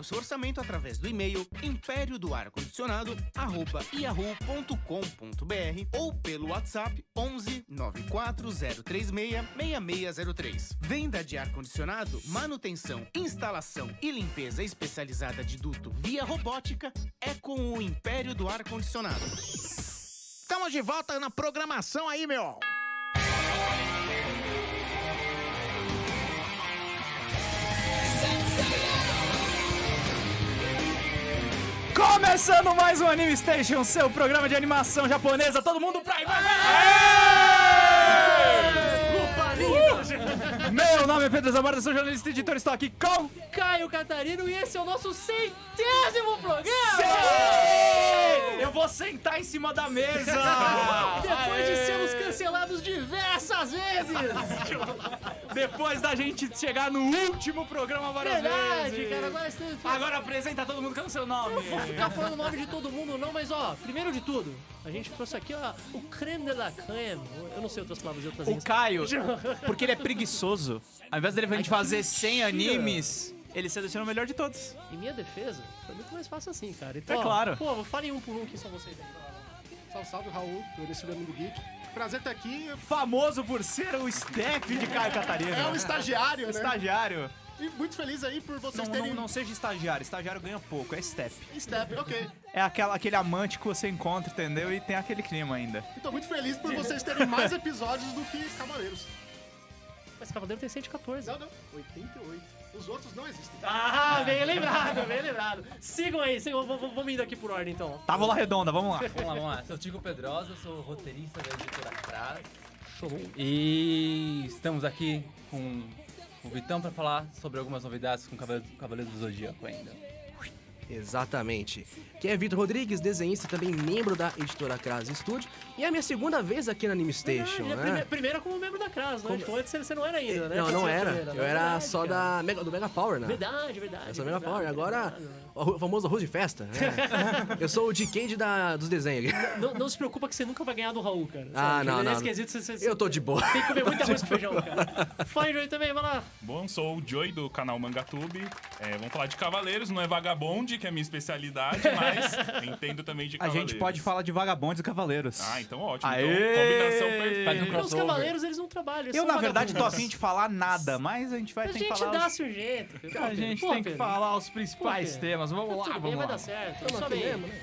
o seu orçamento através do e-mail império do ar condicionado yahoo.com.br ou pelo WhatsApp 11 94036 6603. Venda de ar condicionado, manutenção, instalação e limpeza especializada de duto via robótica é com o Império do Ar Condicionado. Estamos de volta na programação aí, meu. Começando mais um Anime Station, seu programa de animação japonesa. Todo mundo pra aí, vai, vai, vai! Meu nome é Pedro Zamora, sou jornalista e editor. Estou aqui com Caio Catarino e esse é o nosso centésimo programa! Sim! Eu vou sentar em cima da mesa! Depois de sermos cancelados diversas vezes! Depois da gente chegar no último programa várias Verdade, vezes. cara, agora você Agora apresenta todo mundo com o seu nome. não vou ficar falando o nome de todo mundo não, mas ó, primeiro de tudo, a gente trouxe aqui ó, o creme de la creme. Eu não sei outras palavras de outras O. Caio, porque ele é preguiçoso, ao invés dele a gente fazer que 100 mentira. animes, ele seleciona o melhor de todos. Em minha defesa, foi muito mais fácil assim, cara. Então, É ó, claro. Pô, falem um por um que são vocês aí. Salve, salve, Raul, do Amigo Geek. Prazer estar aqui. Famoso por ser o step de Caio Catarina. É um estagiário, né? Estagiário. E muito feliz aí por Não, vocês não, terem... não seja estagiário, estagiário ganha pouco, é step. Step, ok. É aquela, aquele amante que você encontra, entendeu? E tem aquele clima ainda. E tô muito feliz por vocês terem mais episódios do que Cavaleiros. Mas Cavaleiro tem 114. Não, não. 88. Os outros não existem. Ah, bem lembrado, bem lembrado. Sigam aí, sigam, vamos indo aqui por ordem então. Távola redonda, vamos lá. Vamos lá, vamos lá. Sou o Tico Pedrosa, sou roteirista da editora Cras. Show. E estamos aqui com o Vitão pra falar sobre algumas novidades com o Cavaleiro, Cavaleiro do Zodíaco ainda. Exatamente. Quem é Vitor Rodrigues, desenhista e também membro da editora Cras Studio. E é a minha segunda vez aqui na Anime Station, é né? prime- primeiro como membro da CRAS, né? Como- antes você não era ainda, né? Não, não era. primeiro, Eu né? era Verdade, só cara. da Mega, do Mega Power, né? Verdade, verdade. Eu sou Mega verdade, Power. Agora, verdade, né? o famoso arroz de festa. né? Eu sou o Decade da, dos desenhos aqui. Não, não se preocupa que você nunca vai ganhar do Raul, cara. Ah, não, é não. esquisito, você, você, Eu tô de boa. Tem que comer muita arroz com feijão, cara. Fala, Joey, também, vai lá. Bom, sou o Joey do canal Mangatube. É, vamos falar de Cavaleiros, não é Vagabonde, que é a minha especialidade, mas entendo também de A Cavaleiros. gente pode falar de vagabondes e cavaleiros. Ah, então ótimo. Aê! Então, combinação perfeita. Um Porque os cavaleiros, eles não trabalham, eles Eu, são na verdade, tô vagabundos. afim de falar nada, mas a gente vai A ter que gente falar. os- dá-se um jeito. Pedro. A gente Pô, tem que Pedro, falar os principais Pô, temas. Vamos lá, Tudo bem, vamos vai lá. dar certo. Aí. mesmo, né?